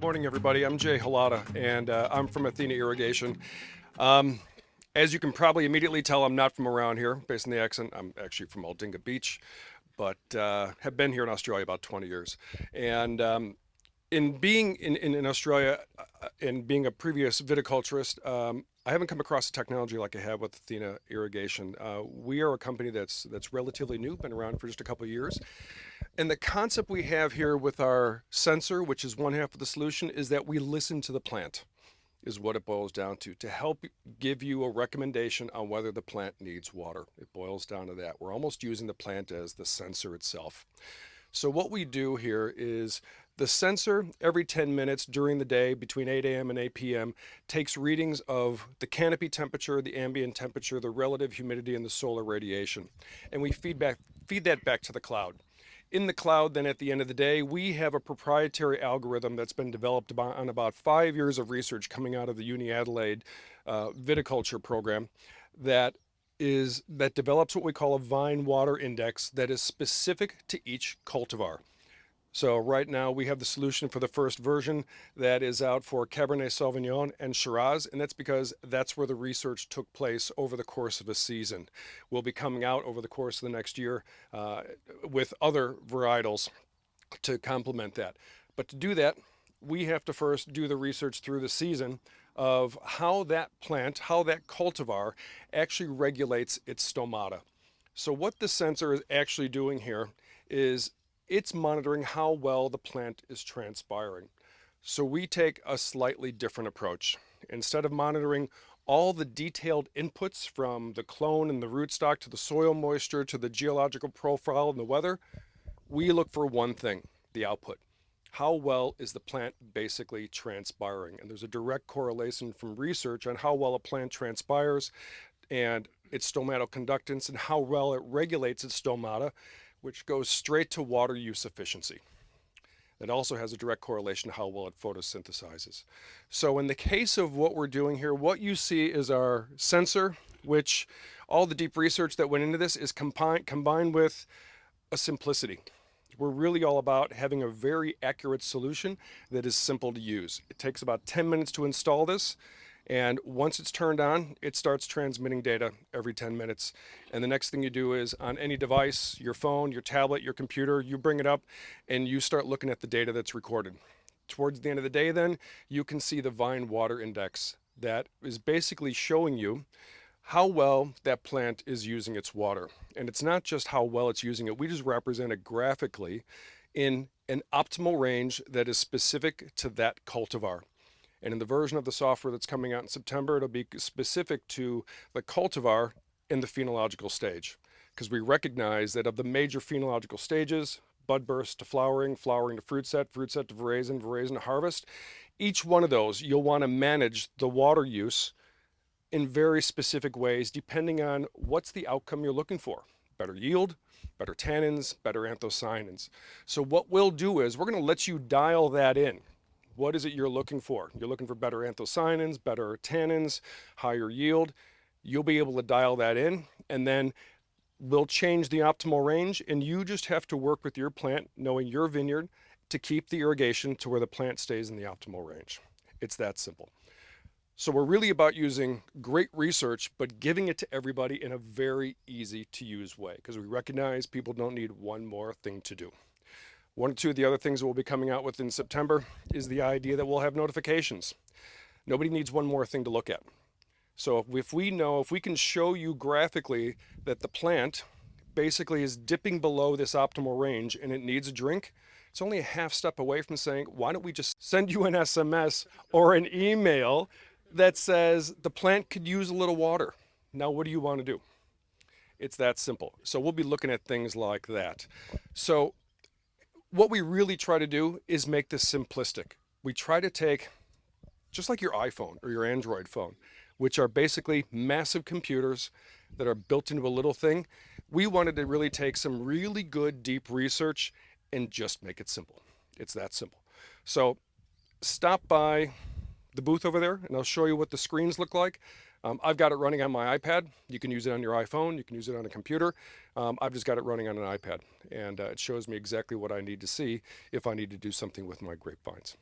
Morning, everybody. I'm Jay Halata, and uh, I'm from Athena Irrigation. Um, as you can probably immediately tell, I'm not from around here, based on the accent. I'm actually from Aldinga Beach, but uh, have been here in Australia about 20 years. And um, in being in, in, in Australia uh, and being a previous viticulturist, um, I haven't come across a technology like I have with Athena Irrigation. Uh, we are a company that's that's relatively new, been around for just a couple of years. And the concept we have here with our sensor, which is one half of the solution, is that we listen to the plant, is what it boils down to, to help give you a recommendation on whether the plant needs water. It boils down to that. We're almost using the plant as the sensor itself. So what we do here is the sensor every 10 minutes during the day between 8 a.m. and 8 p.m. takes readings of the canopy temperature, the ambient temperature, the relative humidity, and the solar radiation. And we feed, feed that back to the cloud in the cloud then at the end of the day we have a proprietary algorithm that's been developed on about five years of research coming out of the uni adelaide uh, viticulture program that is that develops what we call a vine water index that is specific to each cultivar so right now we have the solution for the first version that is out for Cabernet Sauvignon and Shiraz, and that's because that's where the research took place over the course of a season. We'll be coming out over the course of the next year uh, with other varietals to complement that. But to do that, we have to first do the research through the season of how that plant, how that cultivar actually regulates its stomata. So what the sensor is actually doing here is it's monitoring how well the plant is transpiring. So we take a slightly different approach. Instead of monitoring all the detailed inputs from the clone and the rootstock to the soil moisture to the geological profile and the weather, we look for one thing, the output. How well is the plant basically transpiring? And there's a direct correlation from research on how well a plant transpires and its stomatal conductance and how well it regulates its stomata which goes straight to water use efficiency. It also has a direct correlation to how well it photosynthesizes. So in the case of what we're doing here, what you see is our sensor, which all the deep research that went into this is combined, combined with a simplicity. We're really all about having a very accurate solution that is simple to use. It takes about 10 minutes to install this. And once it's turned on, it starts transmitting data every 10 minutes. And the next thing you do is on any device, your phone, your tablet, your computer, you bring it up and you start looking at the data that's recorded. Towards the end of the day then, you can see the vine water index that is basically showing you how well that plant is using its water. And it's not just how well it's using it, we just represent it graphically in an optimal range that is specific to that cultivar. And in the version of the software that's coming out in September, it'll be specific to the cultivar in the phenological stage. Because we recognize that of the major phenological stages, bud burst to flowering, flowering to fruit set, fruit set to veraison, veraison to harvest, each one of those, you'll want to manage the water use in very specific ways, depending on what's the outcome you're looking for. Better yield, better tannins, better anthocyanins. So what we'll do is we're going to let you dial that in. What is it you're looking for? You're looking for better anthocyanins, better tannins, higher yield. You'll be able to dial that in and then we'll change the optimal range and you just have to work with your plant, knowing your vineyard, to keep the irrigation to where the plant stays in the optimal range. It's that simple. So we're really about using great research, but giving it to everybody in a very easy to use way because we recognize people don't need one more thing to do. One or two of the other things that we'll be coming out with in September is the idea that we'll have notifications. Nobody needs one more thing to look at. So if we know, if we can show you graphically that the plant basically is dipping below this optimal range and it needs a drink, it's only a half step away from saying, why don't we just send you an SMS or an email that says the plant could use a little water. Now, what do you want to do? It's that simple. So we'll be looking at things like that. So what we really try to do is make this simplistic. We try to take, just like your iPhone or your Android phone, which are basically massive computers that are built into a little thing. We wanted to really take some really good deep research and just make it simple. It's that simple. So stop by the booth over there and I'll show you what the screens look like. Um, I've got it running on my iPad. You can use it on your iPhone. You can use it on a computer. Um, I've just got it running on an iPad, and uh, it shows me exactly what I need to see if I need to do something with my grapevines.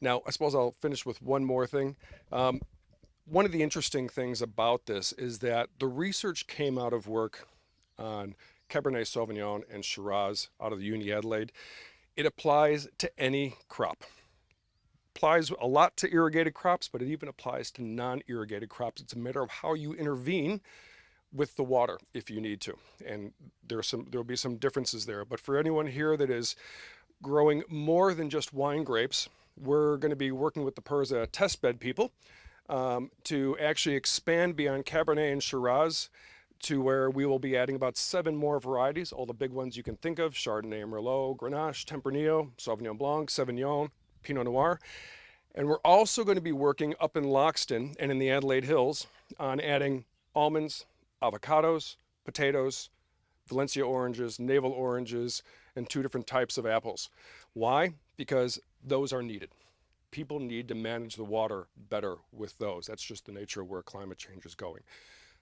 Now, I suppose I'll finish with one more thing. Um, one of the interesting things about this is that the research came out of work on Cabernet Sauvignon and Shiraz out of the Uni Adelaide. It applies to any crop. Applies a lot to irrigated crops, but it even applies to non-irrigated crops. It's a matter of how you intervene with the water if you need to. And there are some there'll be some differences there. But for anyone here that is growing more than just wine grapes, we're going to be working with the PIRSA testbed people um, to actually expand beyond Cabernet and Shiraz to where we will be adding about seven more varieties, all the big ones you can think of, Chardonnay, Merlot, Grenache, Tempranillo, Sauvignon Blanc, Sauvignon, Pinot Noir. And we're also going to be working up in Loxton and in the Adelaide Hills on adding almonds, avocados, potatoes, Valencia oranges, navel oranges, and two different types of apples. Why? Because those are needed. People need to manage the water better with those. That's just the nature of where climate change is going.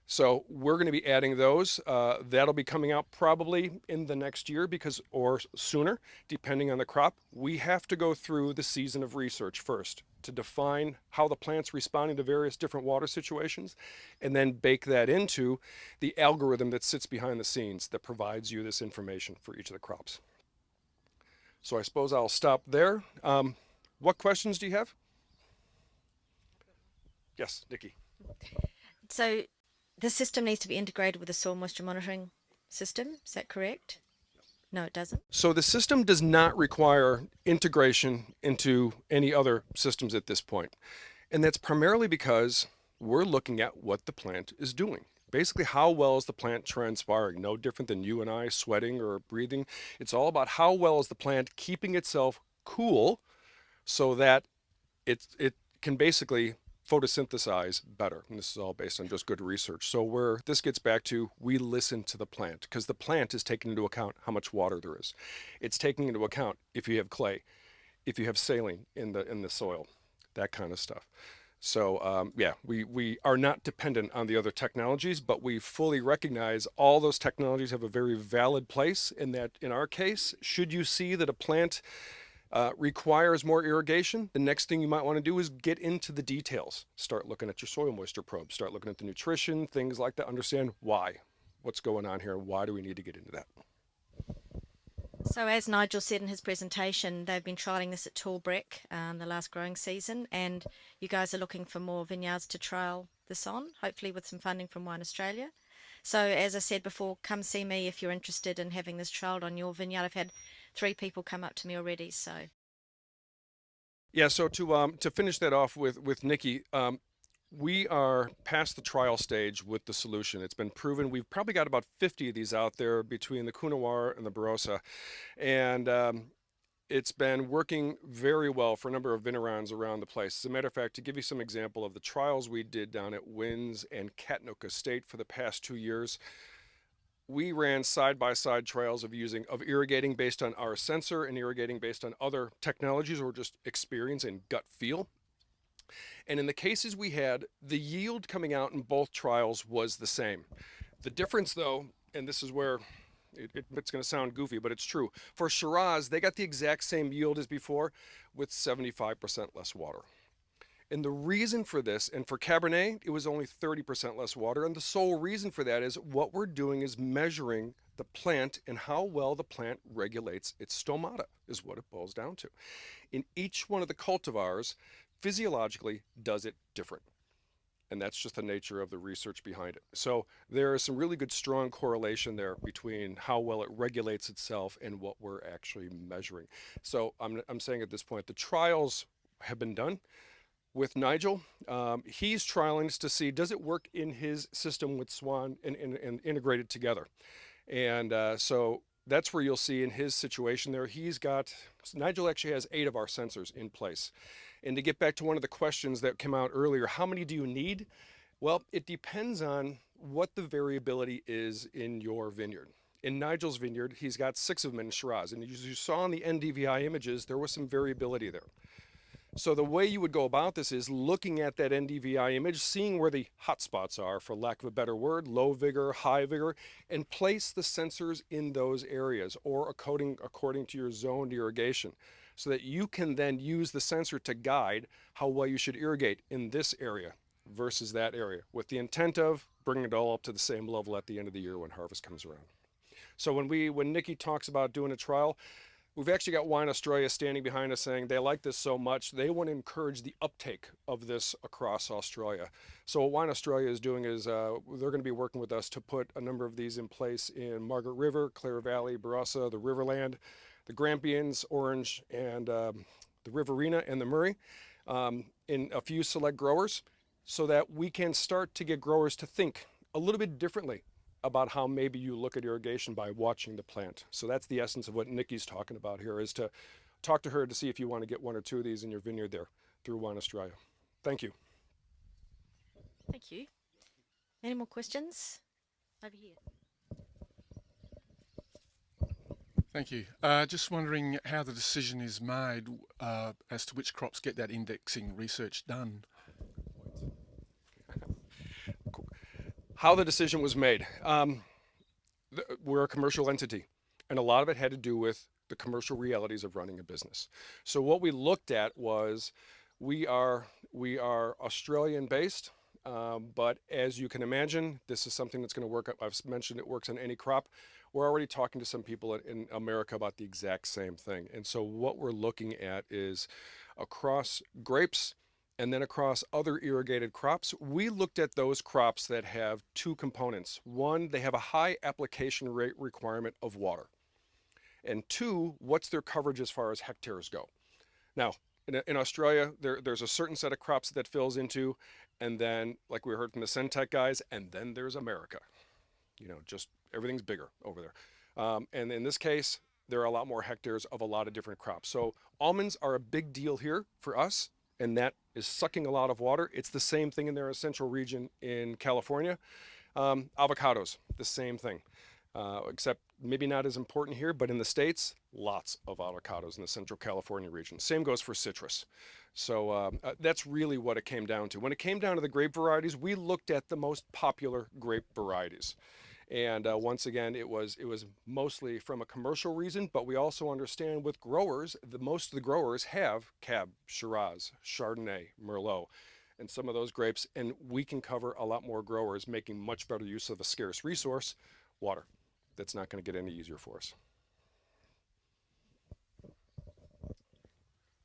So we're going to be adding those. Uh, that'll be coming out probably in the next year because, or sooner, depending on the crop. We have to go through the season of research first to define how the plant's responding to various different water situations and then bake that into the algorithm that sits behind the scenes that provides you this information for each of the crops. So I suppose I'll stop there. Um, what questions do you have? Yes, Nikki. So the system needs to be integrated with the soil moisture monitoring system. Is that correct? No, it doesn't. So the system does not require integration into any other systems at this point. And that's primarily because we're looking at what the plant is doing. Basically, how well is the plant transpiring? No different than you and I sweating or breathing. It's all about how well is the plant keeping itself cool so that it, it can basically photosynthesize better. And this is all based on just good research. So where this gets back to, we listen to the plant because the plant is taking into account how much water there is. It's taking into account if you have clay, if you have saline in the, in the soil, that kind of stuff. So um, yeah, we, we are not dependent on the other technologies, but we fully recognize all those technologies have a very valid place in that in our case, should you see that a plant uh, requires more irrigation, the next thing you might want to do is get into the details. Start looking at your soil moisture probe, start looking at the nutrition, things like that, understand why, what's going on here, why do we need to get into that. So as Nigel said in his presentation, they've been trialling this at Tallbreck um, the last growing season, and you guys are looking for more vineyards to trial this on, hopefully with some funding from Wine Australia. So as I said before, come see me if you're interested in having this trialed on your vineyard. I've had three people come up to me already. So. Yeah. So to um, to finish that off with with Nikki, um, we are past the trial stage with the solution. It's been proven. We've probably got about 50 of these out there between the Coonawarra and the Barossa, and um, it's been working very well for a number of Vignerons around the place. As a matter of fact, to give you some example of the trials we did down at Wynns and Katnook Estate for the past two years, we ran side-by-side trials of using of irrigating based on our sensor and irrigating based on other technologies or just experience and gut feel. And in the cases we had, the yield coming out in both trials was the same. The difference though, and this is where it, it, it's going to sound goofy, but it's true. For Shiraz, they got the exact same yield as before with 75% less water. And the reason for this, and for Cabernet, it was only 30% less water. And the sole reason for that is what we're doing is measuring the plant and how well the plant regulates its stomata is what it boils down to. In each one of the cultivars, physiologically does it different. And that's just the nature of the research behind it. So there is some really good strong correlation there between how well it regulates itself and what we're actually measuring. So I'm, I'm saying at this point, the trials have been done with Nigel. Um, he's trialing to see does it work in his system with Swan and, and, and integrated together. And uh, so that's where you'll see in his situation there, he's got, Nigel actually has eight of our sensors in place. And to get back to one of the questions that came out earlier, how many do you need? Well, it depends on what the variability is in your vineyard. In Nigel's vineyard, he's got six of them in Shiraz. And as you saw in the NDVI images, there was some variability there. So the way you would go about this is looking at that NDVI image, seeing where the hot spots are, for lack of a better word, low vigor, high vigor, and place the sensors in those areas or according, according to your zoned irrigation so that you can then use the sensor to guide how well you should irrigate in this area versus that area with the intent of bringing it all up to the same level at the end of the year when harvest comes around. So when we when Nikki talks about doing a trial, We've actually got Wine Australia standing behind us saying they like this so much, they want to encourage the uptake of this across Australia. So what Wine Australia is doing is uh, they're going to be working with us to put a number of these in place in Margaret River, Clare Valley, Barossa, the Riverland, the Grampians, Orange, and um, the Riverina and the Murray um, in a few select growers so that we can start to get growers to think a little bit differently about how maybe you look at irrigation by watching the plant. So that's the essence of what Nikki's talking about here is to talk to her to see if you want to get one or two of these in your vineyard there through Wine Australia. Thank you. Thank you. Any more questions? Over here. Thank you. Uh, just wondering how the decision is made uh, as to which crops get that indexing research done. How the decision was made. Um, we're a commercial entity, and a lot of it had to do with the commercial realities of running a business. So what we looked at was we are we are Australian based, um, but as you can imagine, this is something that's going to work. I've mentioned it works on any crop. We're already talking to some people in America about the exact same thing. And so what we're looking at is across grapes, and then across other irrigated crops, we looked at those crops that have two components. One, they have a high application rate requirement of water. And two, what's their coverage as far as hectares go? Now, in, in Australia, there, there's a certain set of crops that fills into, and then, like we heard from the Sentek guys, and then there's America. You know, just everything's bigger over there. Um, and in this case, there are a lot more hectares of a lot of different crops. So almonds are a big deal here for us and that is sucking a lot of water. It's the same thing in their central region in California. Um, avocados, the same thing, uh, except maybe not as important here, but in the States, lots of avocados in the central California region. Same goes for citrus. So um, uh, that's really what it came down to. When it came down to the grape varieties, we looked at the most popular grape varieties. And uh, once again, it was it was mostly from a commercial reason, but we also understand with growers, the most of the growers have Cab, Shiraz, Chardonnay, Merlot, and some of those grapes, and we can cover a lot more growers, making much better use of a scarce resource, water. That's not going to get any easier for us.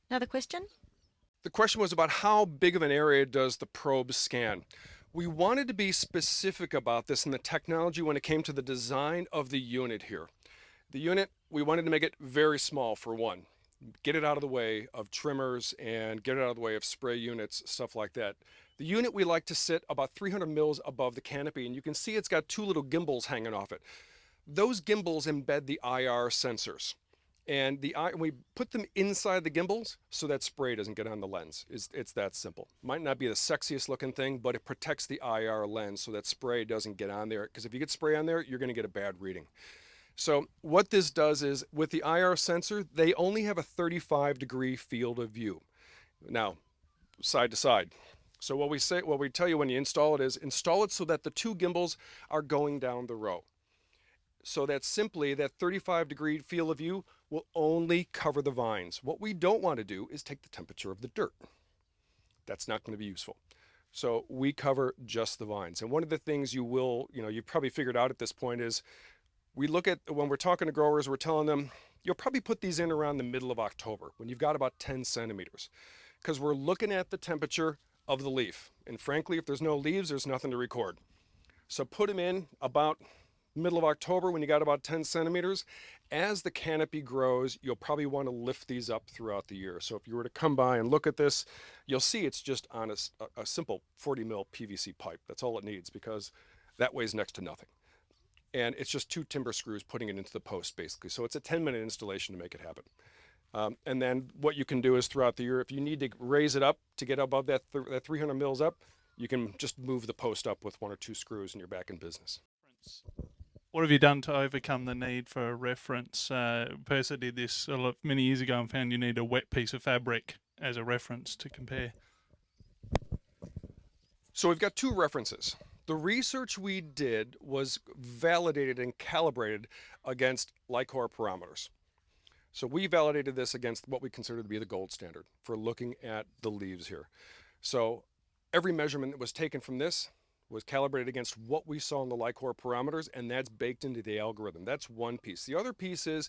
Another question? The question was about how big of an area does the probe scan? We wanted to be specific about this in the technology when it came to the design of the unit here. The unit, we wanted to make it very small for one. Get it out of the way of trimmers and get it out of the way of spray units, stuff like that. The unit we like to sit about 300 mils above the canopy and you can see it's got two little gimbals hanging off it. Those gimbals embed the IR sensors and the eye we put them inside the gimbals so that spray doesn't get on the lens. It's, it's that simple. Might not be the sexiest looking thing but it protects the IR lens so that spray doesn't get on there. Because if you get spray on there you're going to get a bad reading. So what this does is with the IR sensor they only have a 35 degree field of view. Now side to side. So what we say what we tell you when you install it is install it so that the two gimbals are going down the row. So that simply that 35 degree field of view will only cover the vines. What we don't want to do is take the temperature of the dirt. That's not going to be useful. So we cover just the vines. And one of the things you will, you know, you've probably figured out at this point is we look at when we're talking to growers, we're telling them you'll probably put these in around the middle of October when you've got about 10 centimeters because we're looking at the temperature of the leaf. And frankly, if there's no leaves, there's nothing to record. So put them in about middle of October when you got about 10 centimeters. As the canopy grows, you'll probably want to lift these up throughout the year. So if you were to come by and look at this, you'll see it's just on a, a simple 40 mil PVC pipe. That's all it needs because that weighs next to nothing. And it's just two timber screws putting it into the post basically. So it's a 10 minute installation to make it happen. Um, and then what you can do is throughout the year, if you need to raise it up to get above that, th that 300 mils up, you can just move the post up with one or two screws and you're back in business. What have you done to overcome the need for a reference? Uh, PIRSA did this lot, many years ago and found you need a wet piece of fabric as a reference to compare? So we've got two references. The research we did was validated and calibrated against LI-COR parameters. So we validated this against what we consider to be the gold standard for looking at the leaves here. So every measurement that was taken from this was calibrated against what we saw in the LI-COR parameters, and that's baked into the algorithm. That's one piece. The other piece is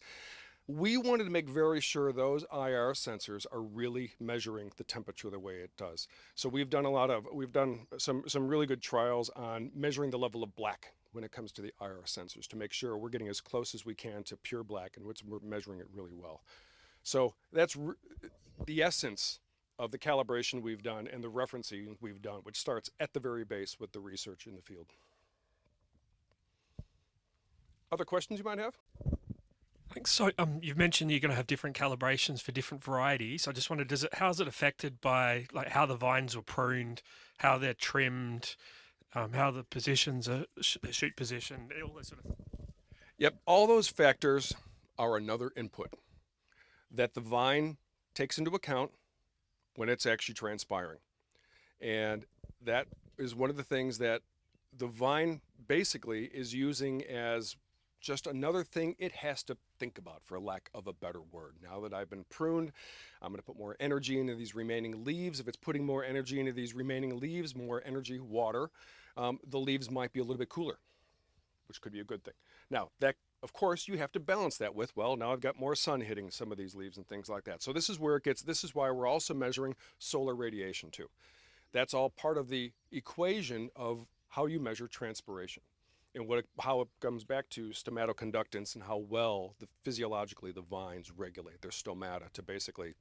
we wanted to make very sure those IR sensors are really measuring the temperature the way it does. So we've done a lot of, we've done some, some really good trials on measuring the level of black when it comes to the IR sensors to make sure we're getting as close as we can to pure black and what's we're measuring it really well. So that's the essence of the calibration we've done and the referencing we've done, which starts at the very base with the research in the field. Other questions you might have? I think so um, you've mentioned you're going to have different calibrations for different varieties. I just wondered, does it how is it affected by like how the vines were pruned, how they're trimmed, um, how the positions are the shoot position, all that sort of. Yep, all those factors are another input that the vine takes into account when it's actually transpiring, and that is one of the things that the vine basically is using as just another thing it has to think about, for lack of a better word. Now that I've been pruned, I'm going to put more energy into these remaining leaves. If it's putting more energy into these remaining leaves, more energy, water, um, the leaves might be a little bit cooler, which could be a good thing. Now, that of course, you have to balance that with, well, now I've got more sun hitting some of these leaves and things like that. So this is where it gets, this is why we're also measuring solar radiation too. That's all part of the equation of how you measure transpiration and what it, how it comes back to stomatal conductance and how well the physiologically the vines regulate their stomata to basically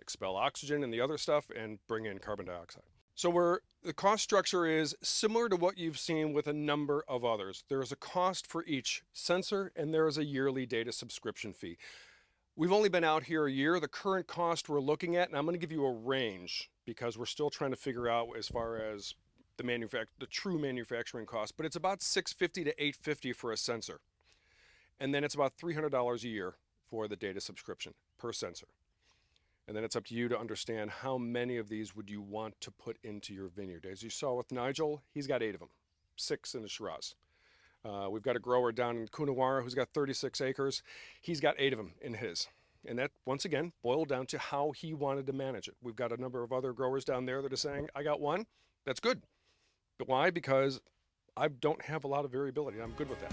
expel oxygen and the other stuff and bring in carbon dioxide. So where the cost structure is similar to what you've seen with a number of others. There is a cost for each sensor and there is a yearly data subscription fee. We've only been out here a year. The current cost we're looking at, and I'm going to give you a range because we're still trying to figure out as far as the the true manufacturing cost, but it's about 650 to 850 for a sensor. And then it's about $300 a year for the data subscription per sensor. And then it's up to you to understand how many of these would you want to put into your vineyard. As you saw with Nigel, he's got eight of them, six in the Shiraz. Uh, we've got a grower down in Coonawarra who's got 36 acres. He's got eight of them in his. And that, once again, boiled down to how he wanted to manage it. We've got a number of other growers down there that are saying, I got one, that's good. But why? Because I don't have a lot of variability. I'm good with that.